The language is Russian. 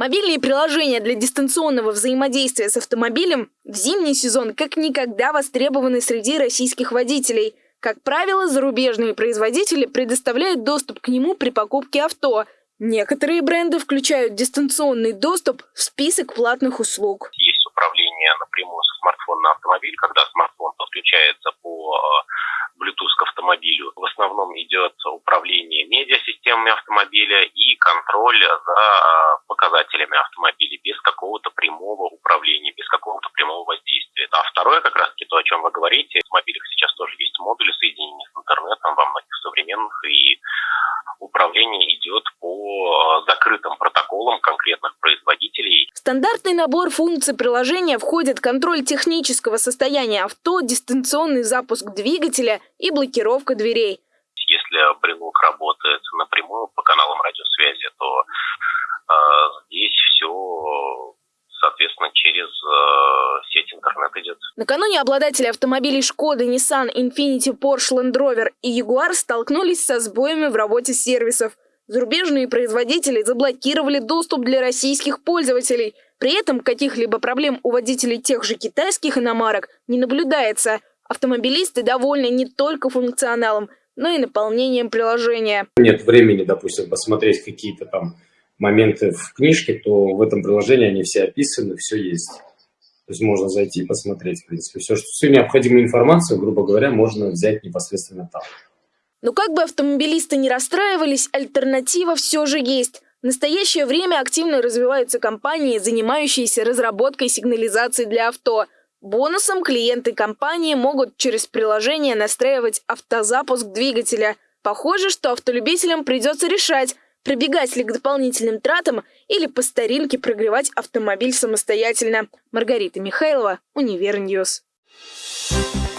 Мобильные приложения для дистанционного взаимодействия с автомобилем в зимний сезон как никогда востребованы среди российских водителей. Как правило, зарубежные производители предоставляют доступ к нему при покупке авто. Некоторые бренды включают дистанционный доступ в список платных услуг. Есть управление напрямую со смартфона на автомобиль, когда смартфон подключается по э, Bluetooth к автомобилю. В основном идет управление медиасистемами автомобиля и контроль за э, показателями автомобиля без какого-то прямого управления, без какого-то прямого воздействия. А второе, как раз-таки то, о чем вы говорите, в автомобилях сейчас тоже есть модули соединения с интернетом во многих современных, и управление идет по закрытым протоколам конкретных производителей. В стандартный набор функций приложения входит контроль технического состояния авто, дистанционный запуск двигателя и блокировка дверей. Если брелок работает напрямую по каналам радиосвязи, то через э, сеть интернет идет. Накануне обладатели автомобилей Шкода, Nissan, Infiniti, Porsche, Land Rover и Jaguar столкнулись со сбоями в работе сервисов. Зарубежные производители заблокировали доступ для российских пользователей. При этом каких-либо проблем у водителей тех же китайских иномарок не наблюдается. Автомобилисты довольны не только функционалом, но и наполнением приложения. Нет времени, допустим, посмотреть какие-то там моменты в книжке, то в этом приложении они все описаны, все есть. То есть можно зайти и посмотреть, в принципе, все, что, всю необходимую информацию, грубо говоря, можно взять непосредственно там. Но как бы автомобилисты не расстраивались, альтернатива все же есть. В настоящее время активно развиваются компании, занимающиеся разработкой сигнализации для авто. Бонусом клиенты компании могут через приложение настраивать автозапуск двигателя. Похоже, что автолюбителям придется решать, Прибегать ли к дополнительным тратам или по старинке прогревать автомобиль самостоятельно. Маргарита Михайлова, Универ News. Thank